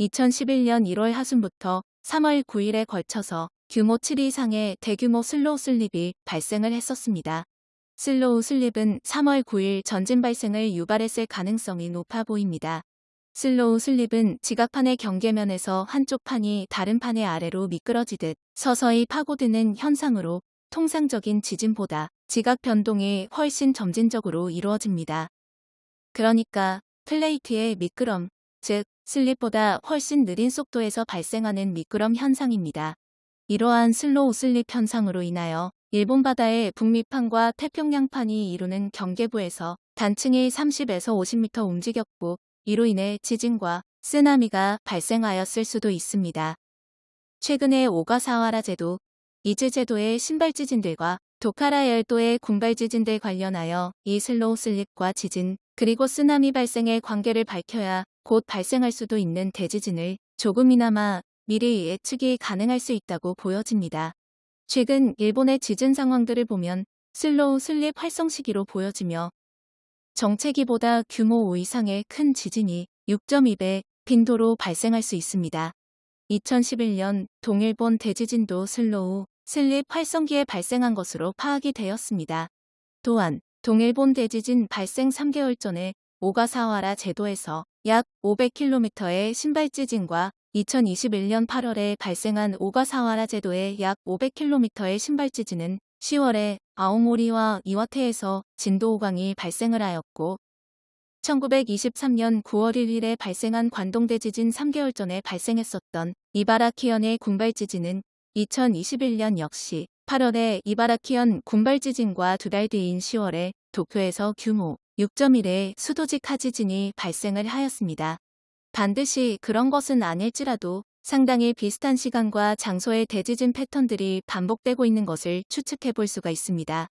2011년 1월 하순부터 3월 9일에 걸쳐서 규모 7 이상의 대규모 slow slip이 발생을 했었습니다. slow slip은 3월 9일 전진 발생을 유발했을 가능성이 높아 보입니다. slow slip은 지각판의 경계면에서 한쪽 판이 다른 판의 아래로 미끄러지듯 서서히 파고드는 현상으로 통상적인 지진보다 지각 변동이 훨씬 점진적으로 이루어집니다. 그러니까 플레이트의 미끄럼, 즉 slip보다 훨씬 느린 속도에서 발생하는 미끄럼 현상입니다. 이러한 slow slip 현상으로 인하여 일본 바다의 북미판과 태평양판이 이루는 경계부에서 단층이 30에서 50m 움직였고 이로 인해 지진과 쓰나미가 발생하였을 수도 있습니다. 최근에 오가사와라 제도, 이즈 제도의 심발 지진들과 도카라 열도의 군발 지진들 관련하여 이 slow slip과 지진 그리고 쓰나미 발생의 관계를 밝혀야 곧 발생할 수도 있는 대지진을 조금이나마 미리 예측이 가능할 수 있다고 보여집니다. 최근 일본의 지진 상황들을 보면 slow slip 활성 시기로 보여지며 정체기보다 규모 5 이상의 큰 지진이 6.2배 빈도로 발생할 수 있습니다. 2011년 동일본 대지진도 slow slip 활성기에 발생한 것으로 파악이 되었습니다. 또한 동일본 대지진 발생 3개월 전에 오가사와라 제도에서 약 500km의 심발지진과 2021년 8월에 발생한 오가사와라 제도의 약 500km의 심발지진은 10월에 아오모리와 이와테에서 진도 5강이 발생을 하였고 1923년 9월 1일에 발생한 관동대 지진 3개월 전에 발생했었던 이바라키현의 군발지진은 2021년 역시 8월에 이바라키현 군발지진과 두 달 뒤인 10월에 도쿄에서 규모 6.1의 수도직 하지진이 발생을 하였습니다. 반드시 그런 것은 아닐지라도 상당히 비슷한 시간과 장소의 대지진 패턴들이 반복되고 있는 것을 추측해 볼 수가 있습니다.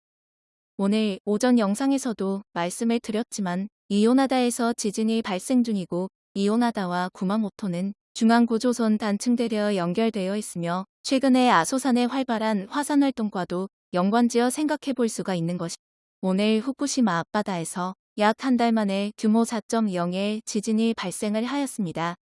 오늘 오전 영상에서도 말씀을 드렸지만 이오나다에서 지진이 발생 중이고 이오나다와 구마모토는 중앙구조선 단층대려 연결되어 있으며 최근에 아소산의 활발한 화산 활동과도 연관지어 생각해 볼 수가 있는 것이 오늘 후쿠시마 앞바다에서 약 한 달 만에 규모 4.0의 지진이 발생을 하였습니다.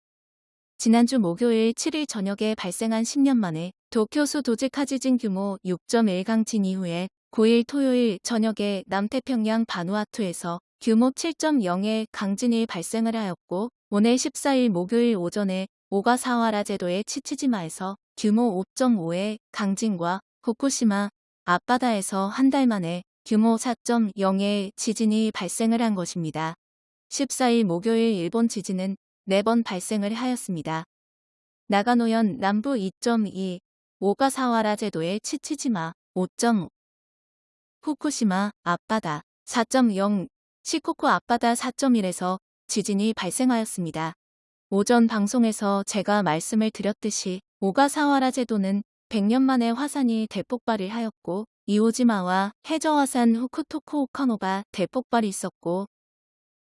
지난주 목요일 7일 저녁에 발생한 10년 만에 도쿄 수 도지카 지진 규모 6.1 강진 이후에 9일 토요일 저녁에 남태평양 바누아투에서 규모 7.0의 강진이 발생을 하였고 오늘 14일 목요일 오전에 오가사와라 제도의 치치지마에서 규모 5.5의 강진과 후쿠시마 앞바다에서 한 달 만에 규모 4.0의 지진이 발생을 한 것입니다. 14일 목요일 일본 지진은 4번 발생을 하였습니다. 나가노현 남부 2.2, 오가사와라 제도의 치치지마 5.5, 후쿠시마 앞바다 4.0, 시코쿠 앞바다 4.1에서 지진이 발생하였습니다. 오전 방송에서 제가 말씀을 드렸듯이 오가사와라 제도는 100년 만에 화산이 대폭발을 하였고 이오지마와 해저화산 후쿠토쿠 오카노바 대폭발이 있었고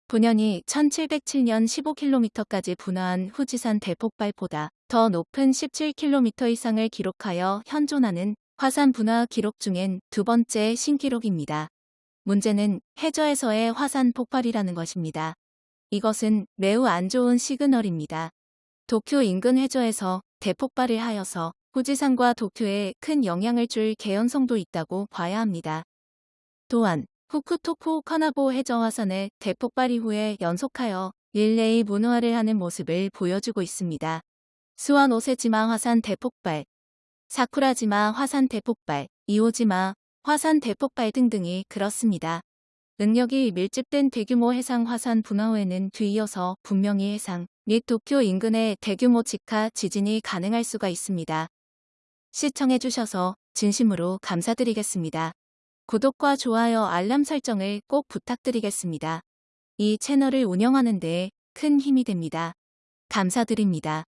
분연이 1707년 15km까지 분화한 후지산 대폭발보다 더 높은 17km 이상을 기록하여 현존하는 화산 분화 기록 중엔 두 번째 신기록입니다. 문제는 해저에서의 화산 폭발이라는 것입니다. 이것은 매우 안 좋은 시그널입니다. 도쿄 인근 해저에서 대폭발을 하여서 후지산과 도쿄에 큰 영향을 줄 개연성도 있다고 봐야 합니다. 또한 후쿠토쿠 카나보 해저화산의 대폭발 이후에 연속하여 릴레이 문화를 하는 모습을 보여주고 있습니다. 수완오세지마 화산 대폭발, 사쿠라지마 화산 대폭발, 이오지마 화산 대폭발 등등이 그렇습니다. 능력이 밀집된 대규모 해상 화산 분화 후에는 뒤이어서 분명히 해상 및 도쿄 인근의 대규모 직하 지진이 가능할 수가 있습니다. 시청해주셔서 진심으로 감사드리겠습니다. 구독과 좋아요 알람 설정을 꼭 부탁드리겠습니다. 이 채널을 운영하는 데 큰 힘이 됩니다. 감사드립니다.